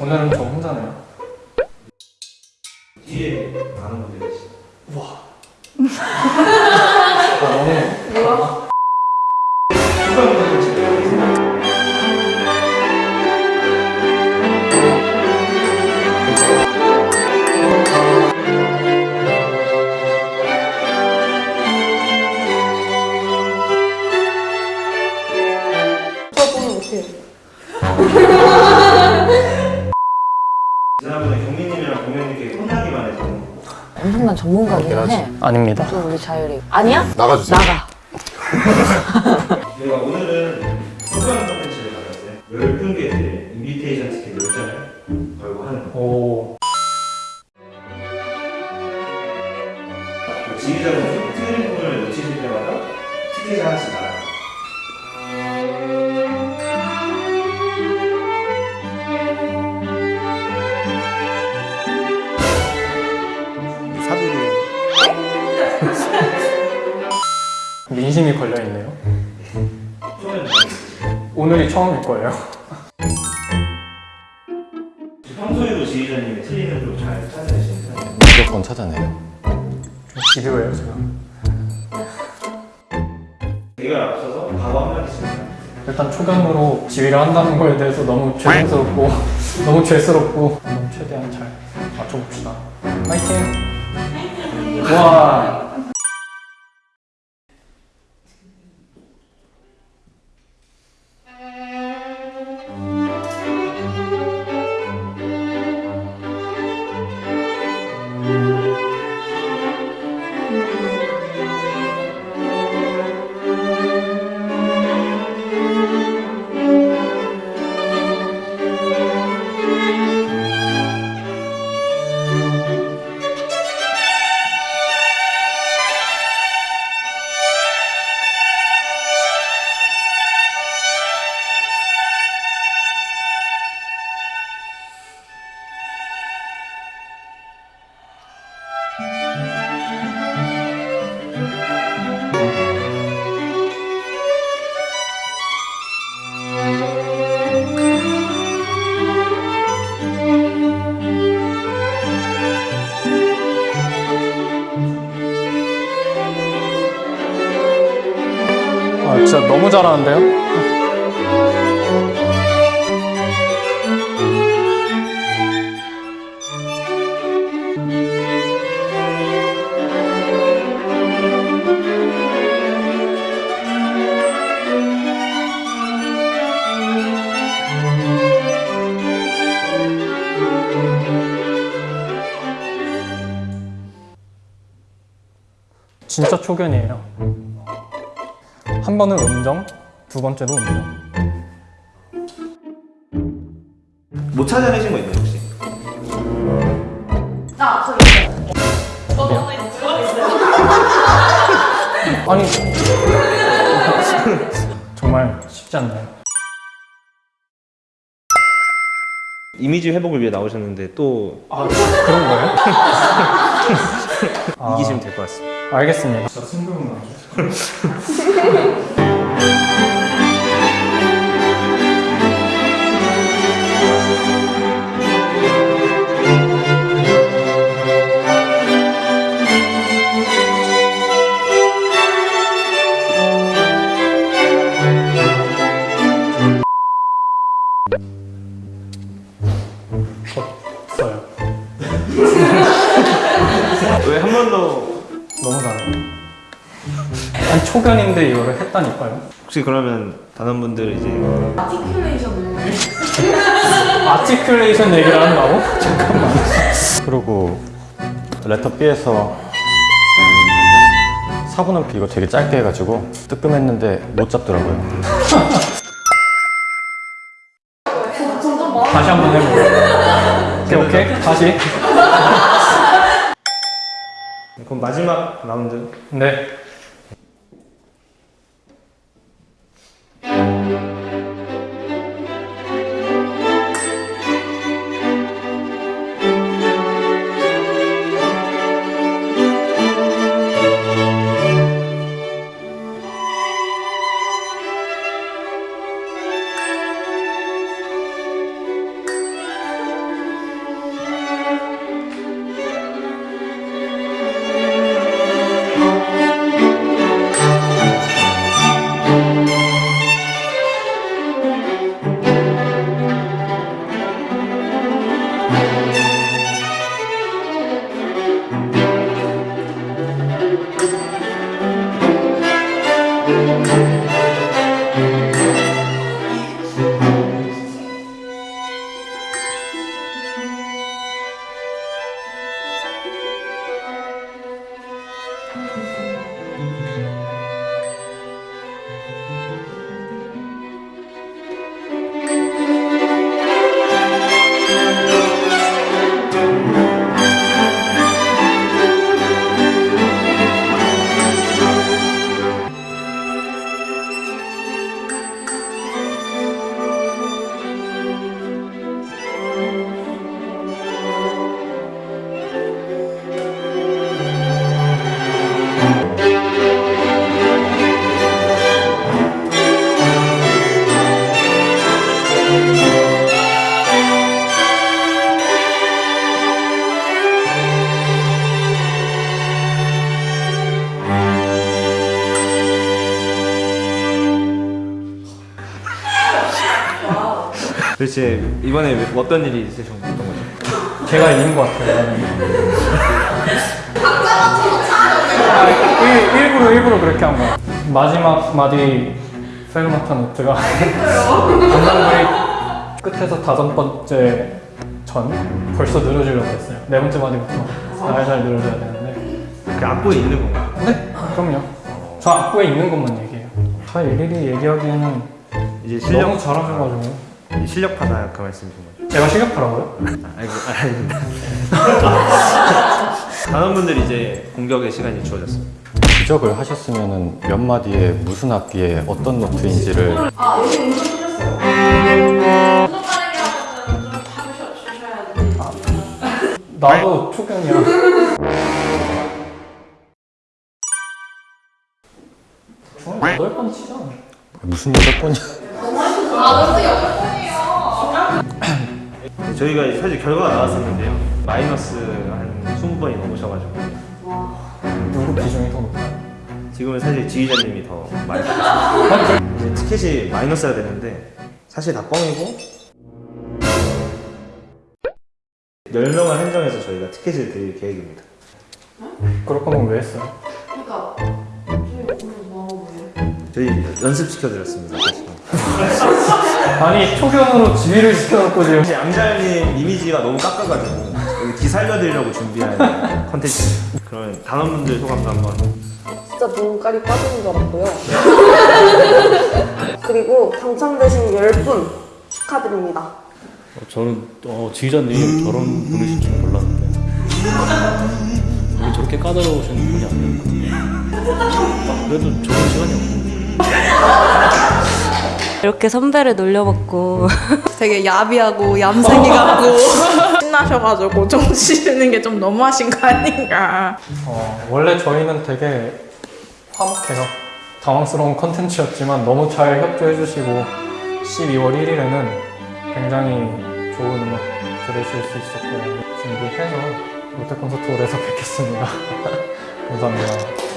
오늘은 저 혼자네요. 지난번에 경민님이랑 공연님께 혼나기만 해서 엄청난 전문가긴 해. 아닙니다. 또 우리 자율이. 아니야? 나가주세요. 나가. 저희가 오늘은 소감 콘텐츠를 가져왔어요. 10분께의 인비테이션 티켓 10장을 걸고 하는 거. 오그 지휘자분 부분을 놓치실 때마다 티켓이 하나씩 사비를 민심이 걸려 있네요. 처음에는 오늘이 처음일 거예요. 평소에도 지휘자님이 틀리는 걸잘 찾아내시는 편이에요. 무조건 찾아내요. 좀 집요해요 제가. 이걸 앞서서 과거 한마디씩 해요. 일단 초견으로 지휘를 한다는 거에 대해서 너무 죄송스럽고 너무 죄스럽고 최대한 잘 맞춰봅시다. 파이팅! 와 너무 잘하는데요? 진짜 초견이에요. 한 번은 음정, 두 번째도 음정. 못 찾아내신 거 있나요 혹시? 아, 저기 있어요. 오늘 들어 있어요. 아니 정말 쉽지 않나요? 이미지 회복을 위해 나오셨는데 또 아 그런 거예요? 아, 이기시면 될 것 같습니다. 알겠습니다. 진짜 승부욕 나죠. 아니 초견인데 이거를 했다니까요. 혹시 그러면 단원분들 이제 아티큘레이션을. 아티큘레이션 얘기를 한다고? 잠깐만. 그리고 레터 B에서 4분음표 이거 되게 짧게 해가지고 뜨끔했는데 못 잡더라고요. 다시 한번 해볼게요. 오케이 오케이 다시. 그럼 마지막 라운드 네. Thank you. 도대체 이번에 왜- 어떤 일이 있으셨던 거죠? 제가 이긴 것 같아요. 일, 일부러 일부러 그렇게 한 거야. 마지막 마디 페르마타 노트가 감상부의 끝에서 다섯 번째 전 벌써 늘어지려고 했어요. 네 번째 마디부터 살살 늘어져야 되는데. 그 악보에 있는 건가요? 네, 그럼요. 저 악보에 있는 것만 얘기해요. 다 일일이 얘기하기에는 이제 실력 너무 잘하셔가지고. 실력파다 그 말씀이신 거죠? 제가 실력파라고요? 아이고 아닙니다. 단원분들이 이제 공격의 시간이 주어졌습니다. 지적을 하셨으면 몇 마디에 무슨 악기에 어떤 노트인지를 아 여기 운동 틀렸어요. 운동 빠르게 하면은 좀 잡으셔 주셔야지. 나도 초견이야. 중학 여덟 번 치잖아. 무슨 여덟 번이 저희가 사실 결과가 나왔었는데요. 마이너스 한 20번이 넘으셔가지고 누구 비중이 더 높아요? 지금은 사실 지휘자님이 더 많이 받으셨어요. 이제 티켓이 마이너스가 되는데 사실 다 뻥이고 10명을 한정해서 저희가 티켓을 드릴 계획입니다. 그럴 거면 왜 했어요? 그러니까 저희 오늘 뭐? 저희 연습시켜드렸습니다. 아니 초견으로 지휘를 시켜놓고 지금 양자님 이미지가 너무 깎아가지고 여기 기 살려드리려고 준비한 컨텐츠 그러면 단원분들 소감도 한번 진짜 눈깔이 빠지는 줄 알았고요. 그리고 당첨되신 10분 축하드립니다. 저는 어, 지휘자님 저런 분이신 줄 몰랐는데 왜 저렇게 까다로우신 분이 아니었거든요. 그래도 좋은 시간이었고 이렇게 선배를 놀려먹고 되게 야비하고 얌생이 같고 신나셔가지고 정치는 게 좀 너무하신 거 아닌가. 어, 원래 저희는 되게 화목해요. 당황스러운 컨텐츠였지만 너무 잘 협조해 주시고 12월 1일에는 굉장히 좋은 음악 들으실 수 있었고요. 준비해서 롯데 콘서트 홀에서 뵙겠습니다. 감사합니다.